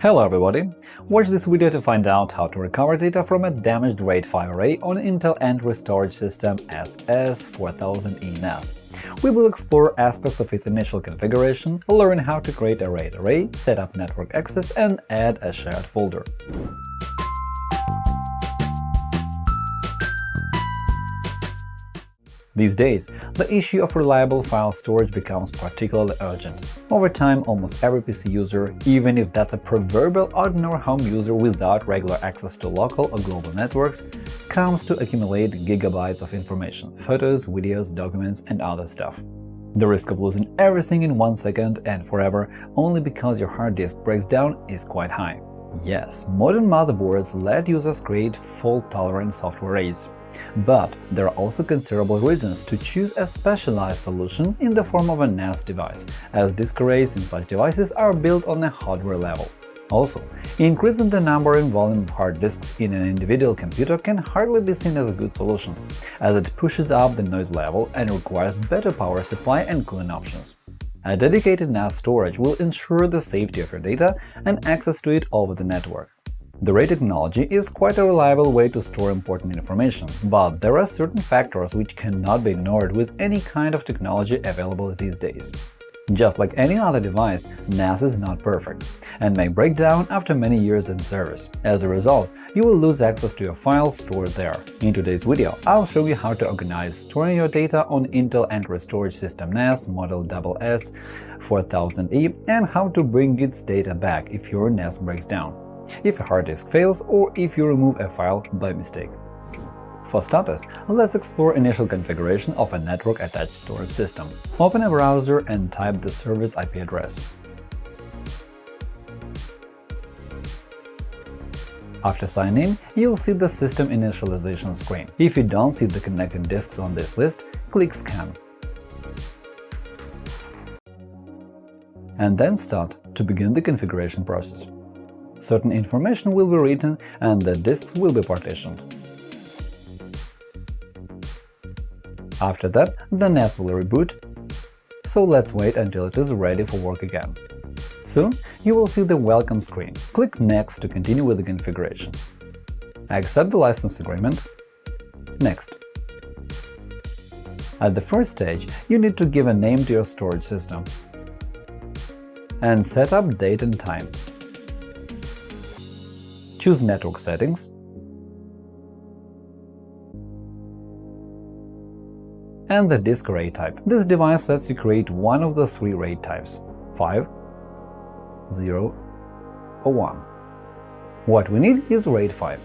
Hello everybody! Watch this video to find out how to recover data from a damaged RAID 5 array on Intel Entry Storage System SS4000E NAS. We will explore aspects of its initial configuration, learn how to create a RAID array, set up network access, and add a shared folder. These days, the issue of reliable file storage becomes particularly urgent. Over time, almost every PC user, even if that's a proverbial ordinary home user without regular access to local or global networks, comes to accumulate gigabytes of information – photos, videos, documents, and other stuff. The risk of losing everything in one second and forever only because your hard disk breaks down is quite high. Yes, modern motherboards let users create fault-tolerant software arrays. But there are also considerable reasons to choose a specialized solution in the form of a NAS device, as disk arrays in such devices are built on a hardware level. Also, increasing the number and volume of hard disks in an individual computer can hardly be seen as a good solution, as it pushes up the noise level and requires better power supply and cooling options. A dedicated NAS storage will ensure the safety of your data and access to it over the network. The RAID technology is quite a reliable way to store important information, but there are certain factors which cannot be ignored with any kind of technology available these days. Just like any other device, NAS is not perfect and may break down after many years in service. As a result, you will lose access to your files stored there. In today's video, I'll show you how to organize storing your data on Intel Entry Storage System NAS model SS4000E and how to bring its data back if your NAS breaks down if a hard disk fails or if you remove a file by mistake. For starters, let's explore initial configuration of a network-attached storage system. Open a browser and type the service IP address. After signing in, you'll see the system initialization screen. If you don't see the connected disks on this list, click Scan. And then start to begin the configuration process certain information will be written and the disks will be partitioned. After that, the NAS will reboot, so let's wait until it is ready for work again. Soon you will see the Welcome screen. Click Next to continue with the configuration. Accept the license agreement. Next. At the first stage, you need to give a name to your storage system and set up date and time choose Network settings, and the disk array type. This device lets you create one of the three RAID types – 5, 0, or 1. What we need is RAID 5.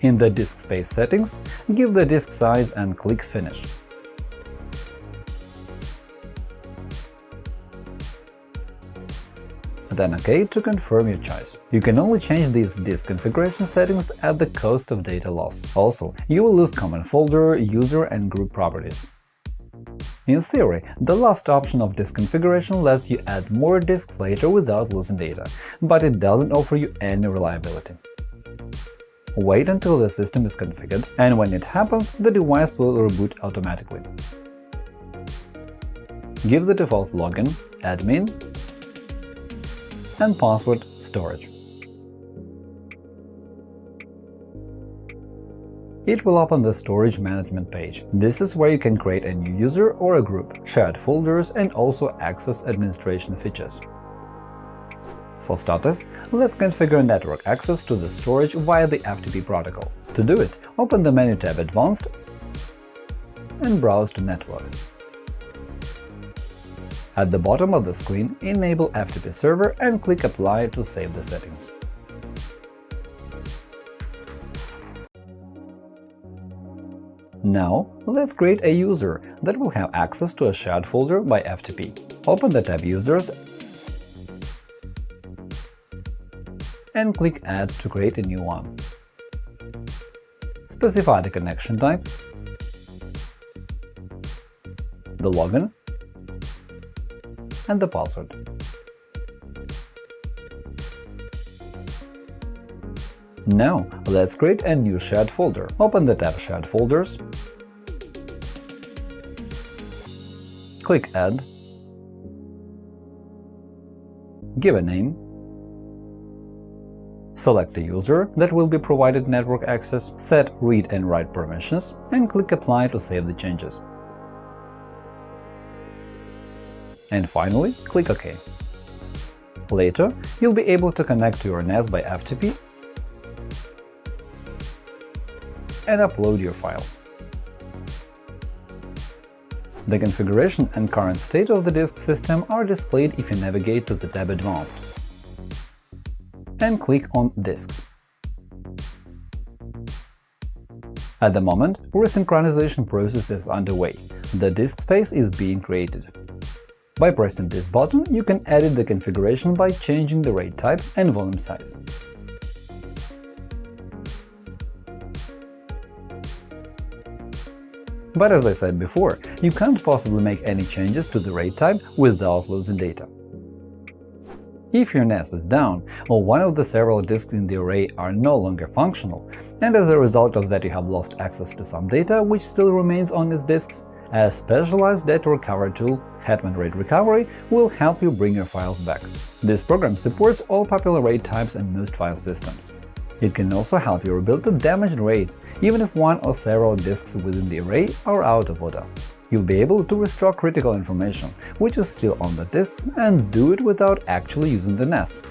In the disk space settings, give the disk size and click Finish. Then OK to confirm your choice. You can only change these disk configuration settings at the cost of data loss. Also, you will lose common folder, user and group properties. In theory, the last option of disk configuration lets you add more disks later without losing data, but it doesn't offer you any reliability. Wait until the system is configured, and when it happens, the device will reboot automatically. Give the default login, admin, and password storage. It will open the Storage Management page. This is where you can create a new user or a group, shared folders, and also access administration features. For starters, let's configure network access to the storage via the FTP protocol. To do it, open the menu tab Advanced and browse to Network. At the bottom of the screen, enable FTP server and click Apply to save the settings. Now, let's create a user that will have access to a shared folder by FTP. Open the tab Users and click Add to create a new one. Specify the connection type, the login, and the password. Now, let's create a new shared folder. Open the tab Shared folders, click Add, give a name, select a user that will be provided network access, set read and write permissions, and click Apply to save the changes. And finally, click OK. Later, you'll be able to connect to your NAS by FTP and upload your files. The configuration and current state of the disk system are displayed if you navigate to the tab Advanced and click on Disks. At the moment, resynchronization process is underway. The disk space is being created. By pressing this button, you can edit the configuration by changing the RAID type and volume size. But as I said before, you can't possibly make any changes to the RAID type without losing data. If your NAS is down, or one of the several disks in the array are no longer functional, and as a result of that you have lost access to some data which still remains on these disks, a specialized data recovery tool, Hetman RAID Recovery, will help you bring your files back. This program supports all popular RAID types and most file systems. It can also help you rebuild a damaged RAID, even if one or several disks within the array are out of order. You'll be able to restore critical information, which is still on the disks, and do it without actually using the NAS.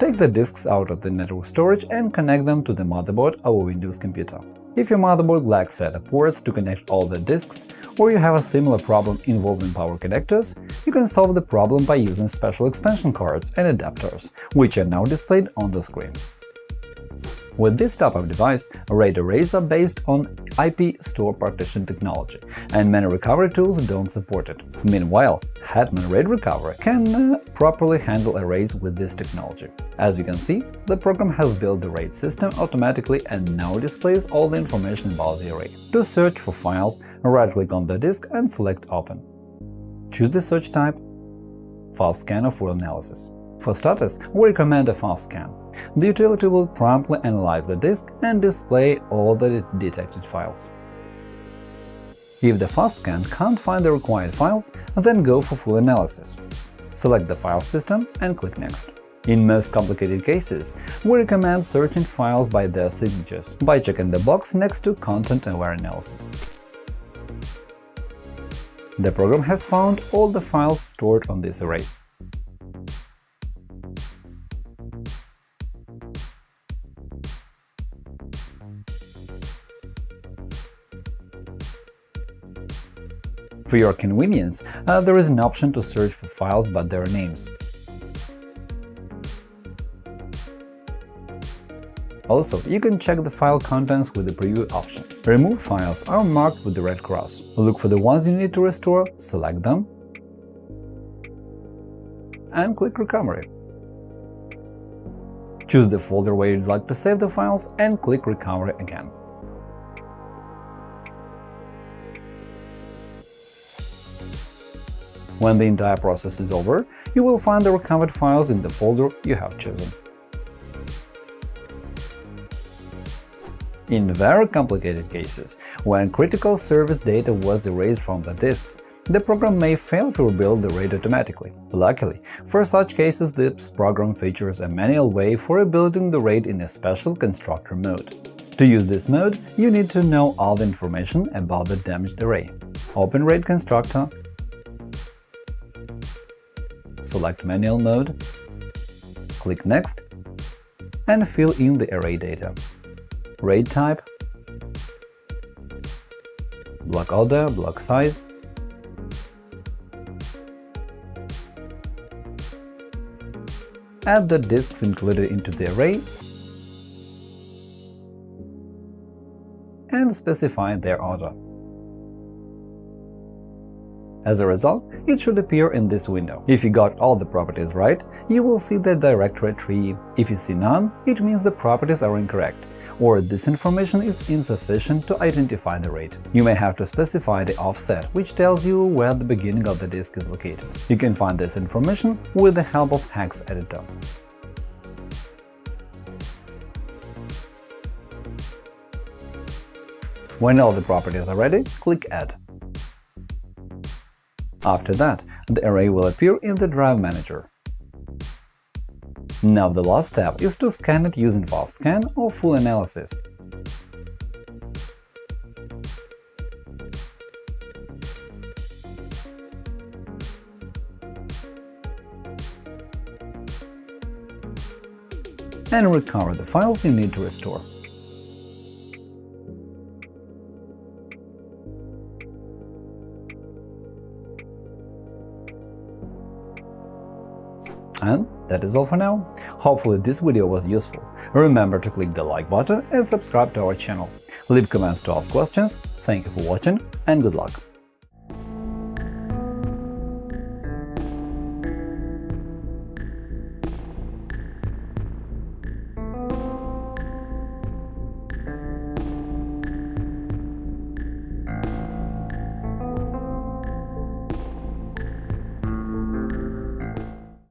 Take the disks out of the network storage and connect them to the motherboard or Windows computer. If your motherboard lacks SATA ports to connect all the disks, or you have a similar problem involving power connectors, you can solve the problem by using special expansion cards and adapters, which are now displayed on the screen. With this type of device, RAID arrays are based on IP store partition technology, and many recovery tools don't support it. Meanwhile, Hetman RAID Recovery can uh, properly handle arrays with this technology. As you can see, the program has built the RAID system automatically and now displays all the information about the array. To search for files, right-click on the disk and select Open. Choose the search type Fast Scan or Full Analysis. For starters, we recommend a fast scan. The utility will promptly analyze the disk and display all the detected files. If the fast scan can't find the required files, then go for full analysis. Select the file system and click Next. In most complicated cases, we recommend searching files by their signatures by checking the box next to Content-Aware Analysis. The program has found all the files stored on this array. For your convenience, uh, there is an option to search for files by their names. Also, you can check the file contents with the Preview option. Removed files are marked with the red cross. Look for the ones you need to restore, select them, and click Recovery. Choose the folder where you'd like to save the files and click Recovery again. When the entire process is over, you will find the recovered files in the folder you have chosen. In very complicated cases, when critical service data was erased from the disks, the program may fail to rebuild the RAID automatically. Luckily, for such cases this program features a manual way for rebuilding the RAID in a special constructor mode. To use this mode, you need to know all the information about the damaged array. Open RAID constructor select Manual mode, click Next, and fill in the array data. RAID type, block order, block size, add the disks included into the array and specify their order. As a result, it should appear in this window. If you got all the properties right, you will see the directory tree. If you see none, it means the properties are incorrect, or this information is insufficient to identify the RAID. You may have to specify the offset, which tells you where the beginning of the disk is located. You can find this information with the help of Hex Editor. When all the properties are ready, click Add. After that, the array will appear in the Drive Manager. Now the last step is to scan it using fast scan or full analysis. and recover the files you need to restore. And that is all for now. Hopefully this video was useful. Remember to click the like button and subscribe to our channel. Leave comments to ask questions. Thank you for watching and good luck!